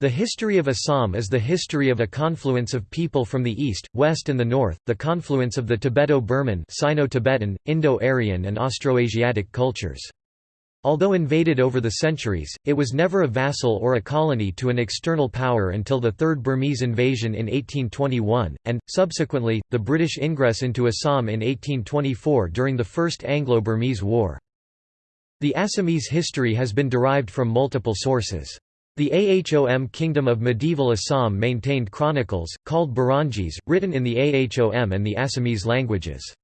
The history of Assam is the history of a confluence of people from the east, west and the north, the confluence of the Tibeto-Burman Sino-Tibetan, Indo-Aryan and Austroasiatic cultures. Although invaded over the centuries, it was never a vassal or a colony to an external power until the Third Burmese invasion in 1821, and, subsequently, the British ingress into Assam in 1824 during the First Anglo-Burmese War. The Assamese history has been derived from multiple sources. The Ahom Kingdom of medieval Assam maintained chronicles, called Buranjis, written in the Ahom and the Assamese languages.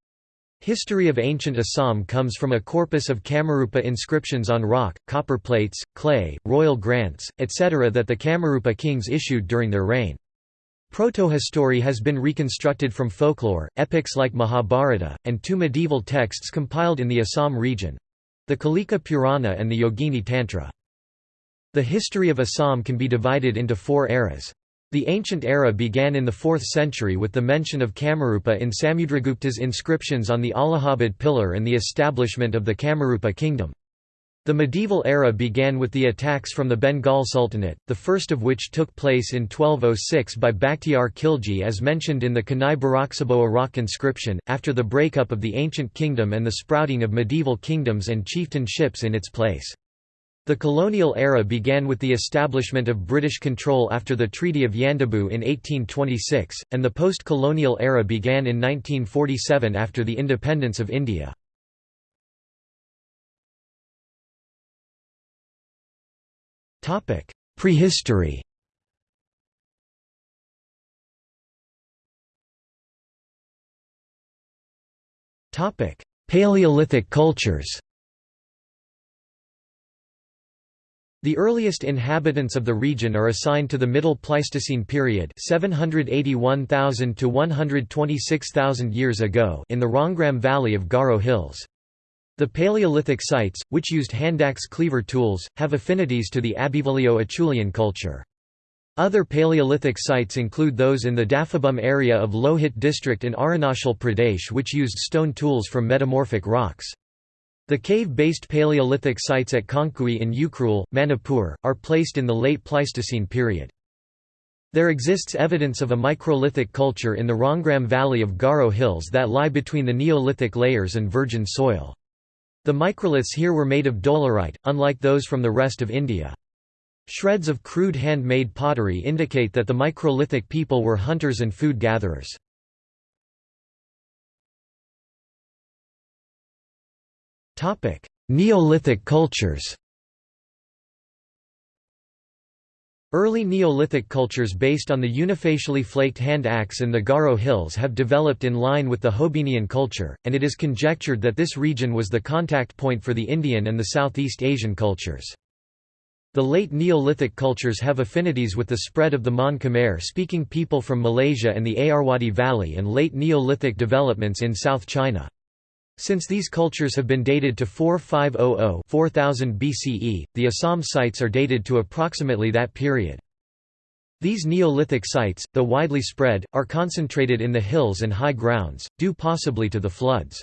History of ancient Assam comes from a corpus of Kamarupa inscriptions on rock, copper plates, clay, royal grants, etc. that the Kamarupa kings issued during their reign. Protohistory has been reconstructed from folklore, epics like Mahabharata, and two medieval texts compiled in the Assam region—the Kalika Purana and the Yogini Tantra. The history of Assam can be divided into four eras. The ancient era began in the 4th century with the mention of Kamarupa in Samudragupta's inscriptions on the Allahabad pillar and the establishment of the Kamarupa kingdom. The medieval era began with the attacks from the Bengal Sultanate, the first of which took place in 1206 by Bakhtiar Khilji as mentioned in the Kanai Baraksabo rock inscription, after the breakup of the ancient kingdom and the sprouting of medieval kingdoms and chieftainships in its place. The colonial era began with the establishment of British control after the Treaty of Yandabo in 1826, and the post-colonial era began in 1947 after the independence of India. Prehistory Paleolithic cultures The earliest inhabitants of the region are assigned to the Middle Pleistocene period 781,000 to 126,000 years ago in the Rongram Valley of Garo Hills. The Paleolithic sites, which used handaxe cleaver tools, have affinities to the Abbevillio-Acheulean culture. Other Paleolithic sites include those in the Dafabum area of Lohit district in Arunachal Pradesh which used stone tools from metamorphic rocks. The cave-based Paleolithic sites at Khangkhui in Ukhrul, Manipur, are placed in the late Pleistocene period. There exists evidence of a microlithic culture in the Rongram Valley of Garo Hills that lie between the Neolithic layers and virgin soil. The microliths here were made of dolerite, unlike those from the rest of India. Shreds of crude hand-made pottery indicate that the microlithic people were hunters and food gatherers. Neolithic cultures Early Neolithic cultures based on the unifacially flaked hand axe in the Garo Hills have developed in line with the Hoabinhian culture, and it is conjectured that this region was the contact point for the Indian and the Southeast Asian cultures. The late Neolithic cultures have affinities with the spread of the Mon Khmer-speaking people from Malaysia and the Ayeyarwady Valley and late Neolithic developments in South China. Since these cultures have been dated to 4500 4000 BCE, the Assam sites are dated to approximately that period. These Neolithic sites, though widely spread, are concentrated in the hills and high grounds, due possibly to the floods.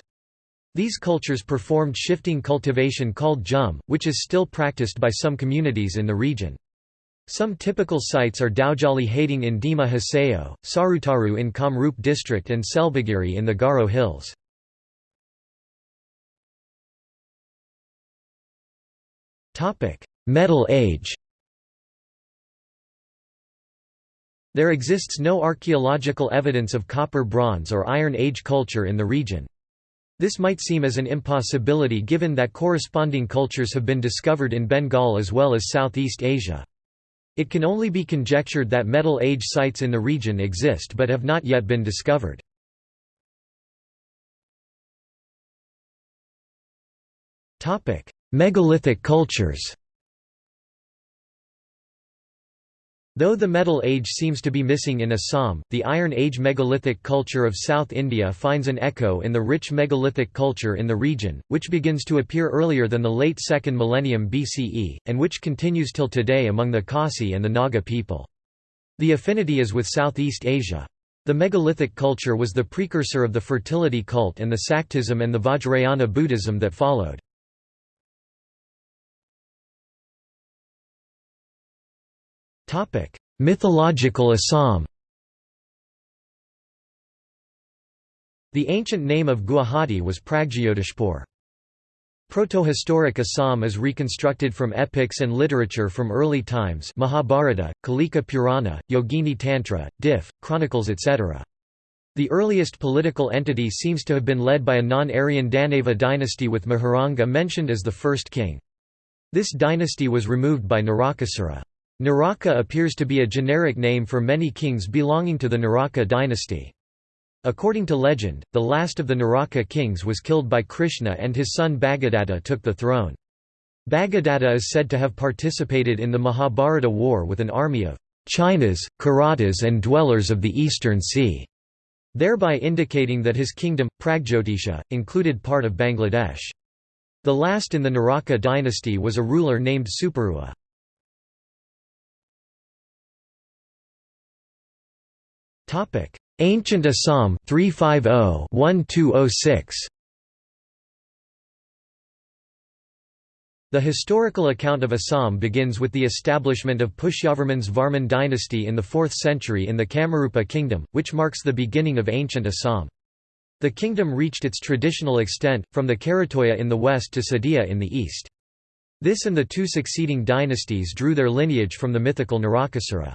These cultures performed shifting cultivation called jhum, which is still practiced by some communities in the region. Some typical sites are Daojali Hading in Dima Hasao, Sarutaru in Kamrup district and Selbalgiri in the Garo Hills. Metal Age There exists no archaeological evidence of Copper Bronze or Iron Age culture in the region. This might seem as an impossibility given that corresponding cultures have been discovered in Bengal as well as Southeast Asia. It can only be conjectured that Metal Age sites in the region exist but have not yet been discovered. Megalithic cultures Though the Metal Age seems to be missing in Assam, the Iron Age megalithic culture of South India finds an echo in the rich megalithic culture in the region, which begins to appear earlier than the late 2nd millennium BCE, and which continues till today among the Khasi and the Naga people. The affinity is with Southeast Asia. The megalithic culture was the precursor of the fertility cult and the Saktism and the Vajrayana Buddhism that followed. Mythological Assam The ancient name of Guwahati was Pragjyotishpur. Protohistoric Assam is reconstructed from epics and literature from early times Mahabharata, Kalika Purana, Yogini Tantra, Diff, Chronicles etc. The earliest political entity seems to have been led by a non-Aryan Danava dynasty with Mahiranga mentioned as the first king. This dynasty was removed by Narakasura. Naraka appears to be a generic name for many kings belonging to the Naraka dynasty. According to legend, the last of the Naraka kings was killed by Krishna and his son Bhagadatta took the throne. Bhagadatta is said to have participated in the Mahabharata war with an army of Chinas, Kiratas and dwellers of the eastern sea, thereby indicating that his kingdom, Pragjyotisha, included part of Bangladesh. The last in the Naraka dynasty was a ruler named Suparua. Ancient Assam 350-1206 The historical account of Assam begins with the establishment of Pushyavarman's Varman dynasty in the 4th century in the Kamarupa kingdom, which marks the beginning of ancient Assam. The kingdom reached its traditional extent, from the Karatoya in the west to Sadia in the east. This and the two succeeding dynasties drew their lineage from the mythical Narakasura.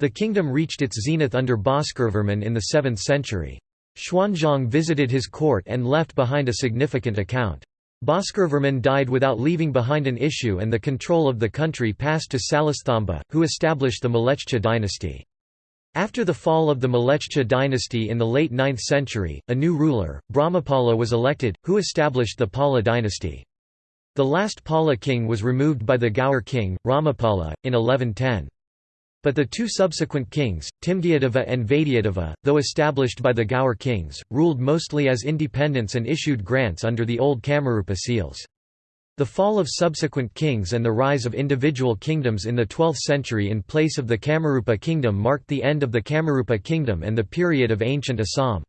The kingdom reached its zenith under Bhaskaravarman in the 7th century. Xuanzang visited his court and left behind a significant account. Bhaskaravarman died without leaving behind an issue and the control of the country passed to Salasthambha, who established the Mlechcha dynasty. After the fall of the Mlechcha dynasty in the late 9th century, a new ruler, Brahmapala was elected, who established the Pala dynasty. The last Pala king was removed by the Gaur king, Ramapala, in 1110. But the two subsequent kings, Tingyadeva and Vaidyadeva, though established by the Gaur kings, ruled mostly as independents and issued grants under the old Kamarupa seals. The fall of subsequent kings and the rise of individual kingdoms in the 12th century in place of the Kamarupa kingdom marked the end of the Kamarupa kingdom and the period of ancient Assam.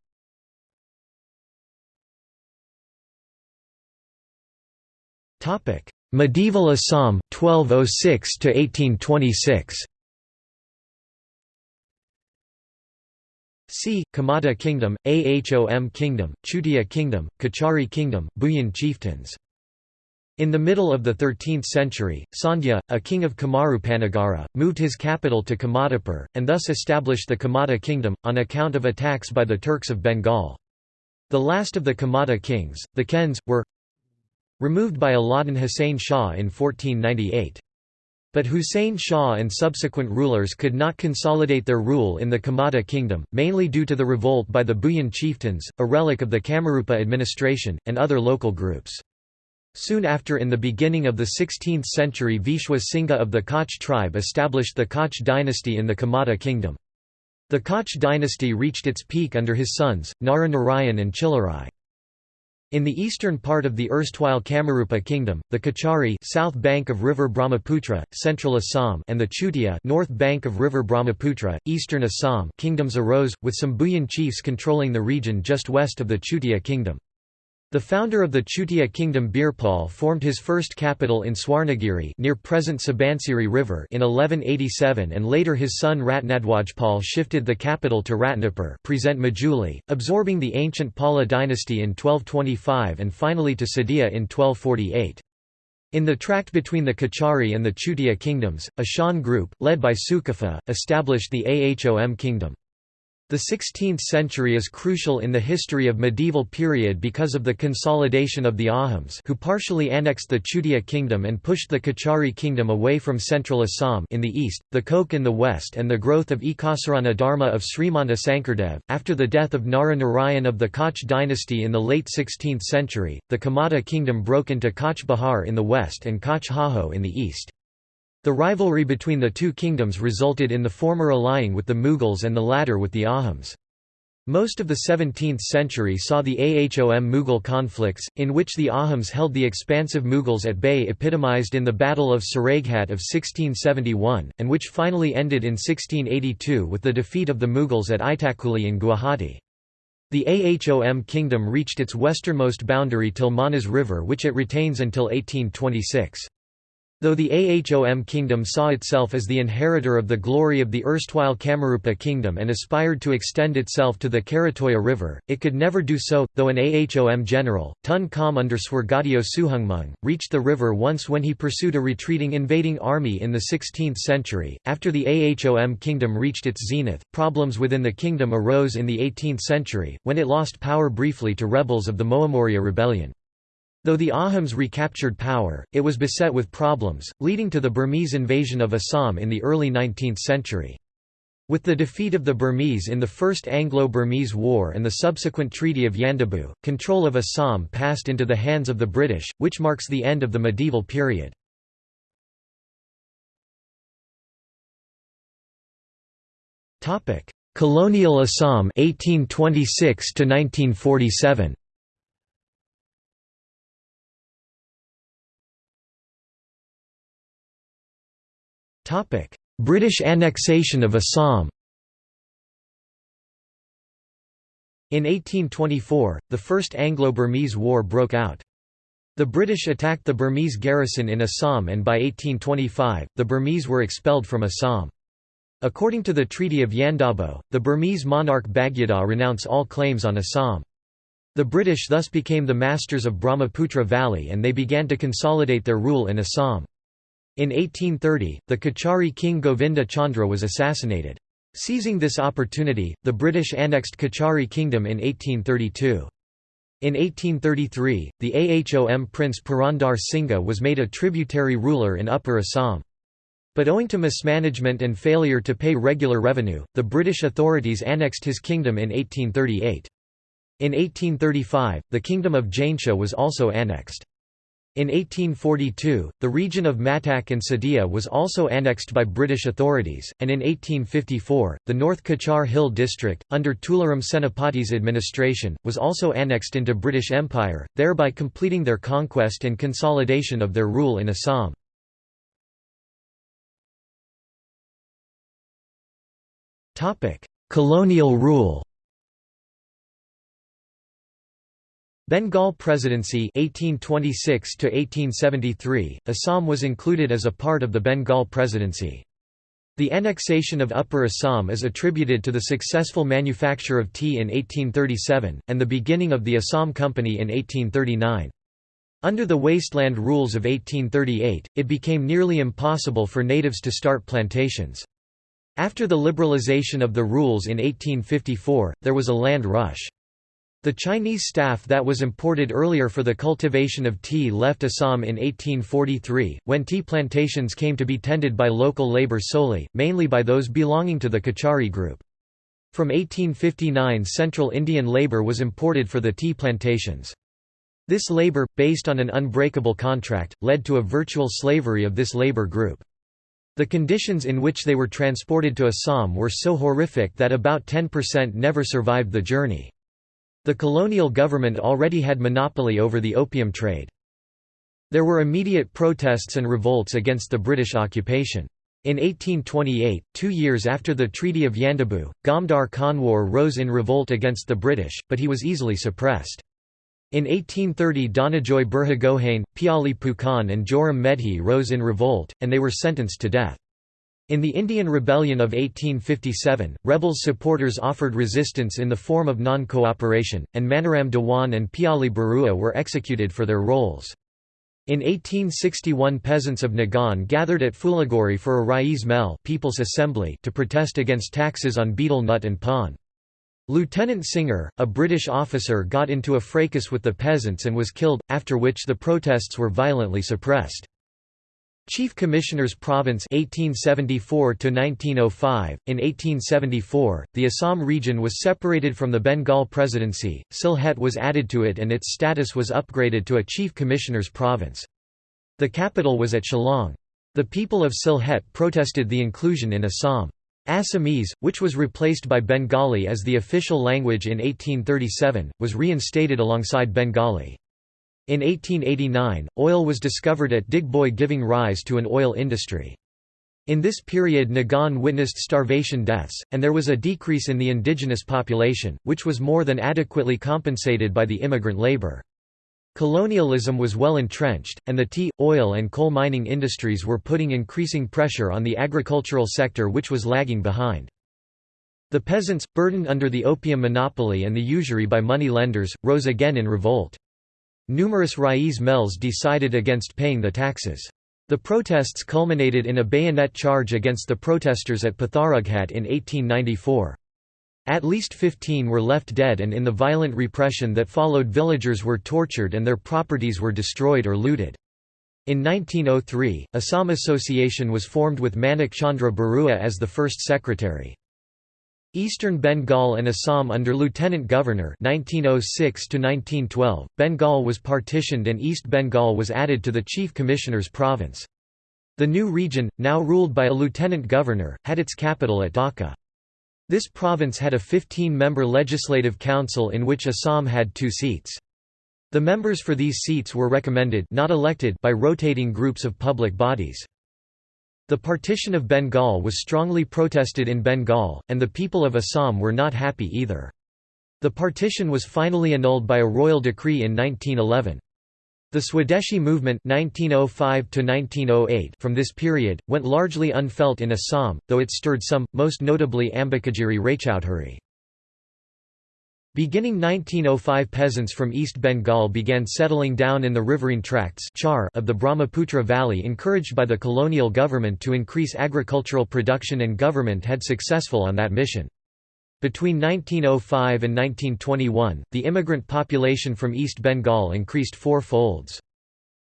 Medieval Assam 1206 to 1826 C. Kamata Kingdom, Ahom Kingdom, Chutia Kingdom, Kachari Kingdom, Bhuyan chieftains. In the middle of the 13th century, Sandhya, a king of Kamarupanagara, moved his capital to Kamatapur, and thus established the Kamata kingdom, on account of attacks by the Turks of Bengal. The last of the Kamata kings, the Khens, were removed by Alauddin Hussain Shah in 1498. But Hussein Shah and subsequent rulers could not consolidate their rule in the Kamata kingdom, mainly due to the revolt by the Bhuyan chieftains, a relic of the Kamarupa administration, and other local groups. Soon after in the beginning of the 16th century Vishwa Singha of the Koch tribe established the Koch dynasty in the Kamata kingdom. The Koch dynasty reached its peak under his sons, Nara Narayan and Chilarai. In the eastern part of the erstwhile Kamarupa kingdom, the Kachari south bank of river Brahmaputra, central Assam and the Chutia north bank of river Brahmaputra, eastern Assam kingdoms arose, with some Bhuyan chiefs controlling the region just west of the Chutia kingdom. The founder of the Chutia kingdom Birpal formed his first capital in Swarnagiri near present Subansiri River in 1187 and later his son Ratnadwajpal shifted the capital to Ratnapur present Majuli, absorbing the ancient Pala dynasty in 1225 and finally to Sadia in 1248. In the tract between the Kachari and the Chutia kingdoms, a Shan group, led by Sukafa, established the Ahom kingdom. The 16th century is crucial in the history of medieval period because of the consolidation of the Ahoms who partially annexed the Chutia kingdom and pushed the Kachari kingdom away from central Assam in the east, the Koch in the west and the growth of Ekasarana Dharma of Srimanta Sankardev. After the death of Nara Narayan of the Koch dynasty in the late 16th century, the Kamata kingdom broke into Koch Bahar in the west and Koch Hajo in the east. The rivalry between the two kingdoms resulted in the former allying with the Mughals and the latter with the Ahoms. Most of the 17th century saw the Ahom Mughal conflicts, in which the Ahoms held the expansive Mughals at bay epitomized in the Battle of Saraighat of 1671, and which finally ended in 1682 with the defeat of the Mughals at Itakuli in Guwahati. The Ahom kingdom reached its westernmost boundary till Manas River which it retains until 1826. Though the Ahom kingdom saw itself as the inheritor of the glory of the erstwhile Kamarupa kingdom and aspired to extend itself to the Karatoya River, it could never do so, though an Ahom general, Tun Kham under Swargadeo Suhungmung, reached the river once when he pursued a retreating invading army in the 16th century. After the Ahom kingdom reached its zenith, problems within the kingdom arose in the 18th century, when it lost power briefly to rebels of the Moamoria rebellion. Though the Ahoms recaptured power, it was beset with problems, leading to the Burmese invasion of Assam in the early 19th century. With the defeat of the Burmese in the First Anglo-Burmese War and the subsequent Treaty of Yandabo, control of Assam passed into the hands of the British, which marks the end of the medieval period. Colonial Assam 1826 to 1947 British annexation of Assam In 1824, the First Anglo-Burmese War broke out. The British attacked the Burmese garrison in Assam and by 1825, the Burmese were expelled from Assam. According to the Treaty of Yandabo, the Burmese monarch Bagyidaw renounced all claims on Assam. The British thus became the masters of Brahmaputra Valley and they began to consolidate their rule in Assam. In 1830, the Kachari king Govinda Chandra was assassinated. Seizing this opportunity, the British annexed Kachari Kingdom in 1832. In 1833, the Ahom prince Purandar Singha was made a tributary ruler in Upper Assam. But owing to mismanagement and failure to pay regular revenue, the British authorities annexed his kingdom in 1838. In 1835, the kingdom of Jaintia was also annexed. In 1842, the region of Mattak and Sadia was also annexed by British authorities, and in 1854, the North Cachar Hill district, under Tularam Senapati's administration, was also annexed into British Empire, thereby completing their conquest and consolidation of their rule in Assam. Colonial rule Bengal Presidency 1826 to 1873 Assam was included as a part of the Bengal Presidency the annexation of Upper Assam is attributed to the successful manufacture of tea in 1837, and the beginning of the Assam Company in 1839. Under the wasteland rules of 1838, it became nearly impossible for natives to start plantations. After the liberalization of the rules in 1854, there was a land rush. The Chinese staff that was imported earlier for the cultivation of tea left Assam in 1843, when tea plantations came to be tended by local labor solely, mainly by those belonging to the Kachari group. From 1859 Central Indian labor was imported for the tea plantations. This labor, based on an unbreakable contract, led to a virtual slavery of this labor group. The conditions in which they were transported to Assam were so horrific that about 10% never survived the journey. The colonial government already had monopoly over the opium trade. There were immediate protests and revolts against the British occupation. In 1828, two years after the Treaty of Yandabo, Gomdhar Konwar rose in revolt against the British, but he was easily suppressed. In 1830 Dhananjay Burhagohain, Piali Phukan and Joram Medhi rose in revolt, and they were sentenced to death. In the Indian Rebellion of 1857, rebels' supporters offered resistance in the form of non-cooperation, and Maniram Dewan and Piali Barua were executed for their roles. In 1861 peasants of Nagaon gathered at Phulaguri for a Raij Mel People's Assembly to protest against taxes on betel nut and pan. Lieutenant Singer, a British officer got into a fracas with the peasants and was killed, after which the protests were violently suppressed. Chief Commissioners Province 1874 to 1905 In 1874 the Assam region was separated from the Bengal Presidency. Sylhet was added to it and its status was upgraded to a Chief Commissioners Province. The capital was at Shillong. The people of Sylhet protested the inclusion in Assam. Assamese, which was replaced by Bengali as the official language in 1837, was reinstated alongside Bengali. In 1889, oil was discovered at Digboi giving rise to an oil industry. In this period Nagaon witnessed starvation deaths, and there was a decrease in the indigenous population, which was more than adequately compensated by the immigrant labor. Colonialism was well entrenched, and the tea, oil and coal mining industries were putting increasing pressure on the agricultural sector which was lagging behind. The peasants, burdened under the opium monopoly and the usury by money lenders, rose again in revolt. Numerous Raij Mels decided against paying the taxes. The protests culminated in a bayonet charge against the protesters at Patharughat in 1894. At least 15 were left dead and in the violent repression that followed villagers were tortured and their properties were destroyed or looted. In 1903, Assam Association was formed with Manik Chandra Barua as the first secretary. Eastern Bengal and Assam under Lieutenant Governor 1906 1912 Bengal was partitioned and East Bengal was added to the Chief Commissioner's province. The new region now ruled by a lieutenant governor had its capital at Dhaka. This province had a 15-member legislative council in which Assam had 2 seats. The members for these seats were recommended not elected by rotating groups of public bodies the partition of Bengal was strongly protested in Bengal, and the people of Assam were not happy either. The partition was finally annulled by a royal decree in 1911. The Swadeshi movement 1905 from this period, went largely unfelt in Assam, though it stirred some, most notably Ambikagiri Raichaudhuri. Beginning 1905 peasants from East Bengal began settling down in the riverine tracts of the Brahmaputra Valley encouraged by the colonial government to increase agricultural production and government had successful on that mission. Between 1905 and 1921, the immigrant population from East Bengal increased four folds.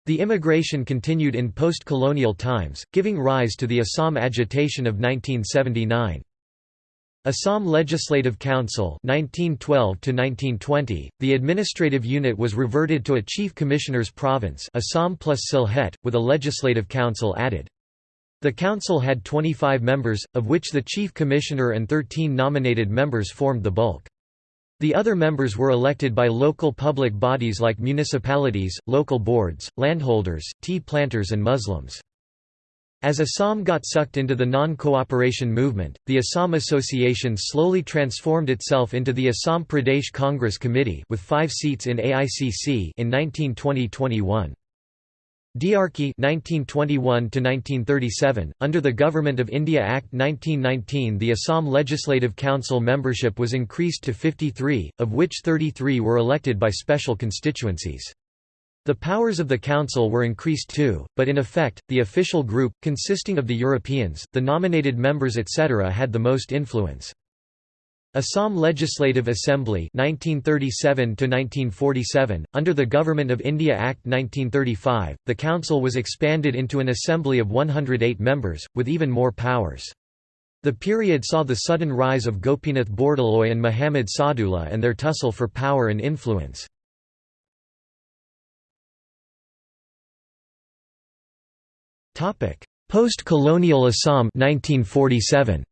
The immigration continued in post-colonial times, giving rise to the Assam agitation of 1979. Assam Legislative Council 1912 -1920, the administrative unit was reverted to a chief commissioner's province Assam plus Sylhet, with a legislative council added. The council had 25 members, of which the chief commissioner and 13 nominated members formed the bulk. The other members were elected by local public bodies like municipalities, local boards, landholders, tea planters and Muslims. As Assam got sucked into the non-cooperation movement, the Assam Association slowly transformed itself into the Assam Pradesh Congress Committee with five seats in AICC in 1920–21. Diarchy 1921–1937, under the Government of India Act 1919 the Assam Legislative Council membership was increased to 53, of which 33 were elected by special constituencies. The powers of the Council were increased too, but in effect, the official group, consisting of the Europeans, the nominated members etc. had the most influence. Assam Legislative Assembly 1937 under the Government of India Act 1935, the council was expanded into an assembly of 108 members, with even more powers. The period saw the sudden rise of Gopinath Bordoloi and Muhammad Sadullah and their tussle for power and influence. Post-colonial Assam 1947.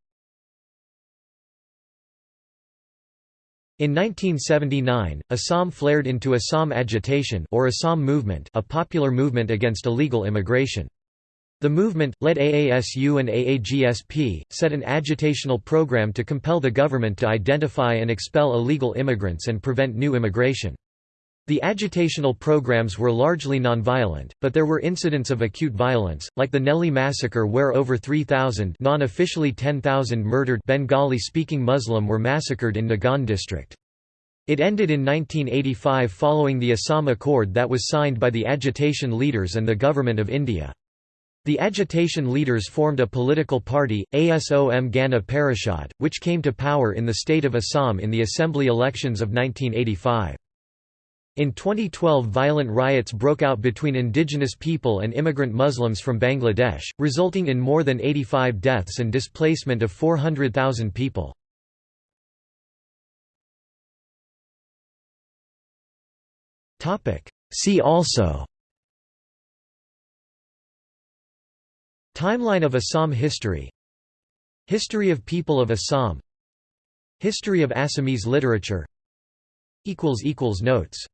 In 1979, Assam flared into Assam Agitation or Assam Movement a popular movement against illegal immigration. The movement, led AASU and AAGSP, set an agitational program to compel the government to identify and expel illegal immigrants and prevent new immigration. The agitational programs were largely nonviolent, but there were incidents of acute violence, like the Nellie massacre where over 3,000 non-officially 10,000 murdered Bengali-speaking Muslim were massacred in Nagaon district. It ended in 1985 following the Assam Accord that was signed by the agitation leaders and the Government of India. The agitation leaders formed a political party, ASOM Gana Parishad, which came to power in the state of Assam in the assembly elections of 1985. In 2012 violent riots broke out between indigenous people and immigrant Muslims from Bangladesh, resulting in more than 85 deaths and displacement of 400,000 people. See also Timeline of Assam history History of people of Assam History of Assamese literature Notes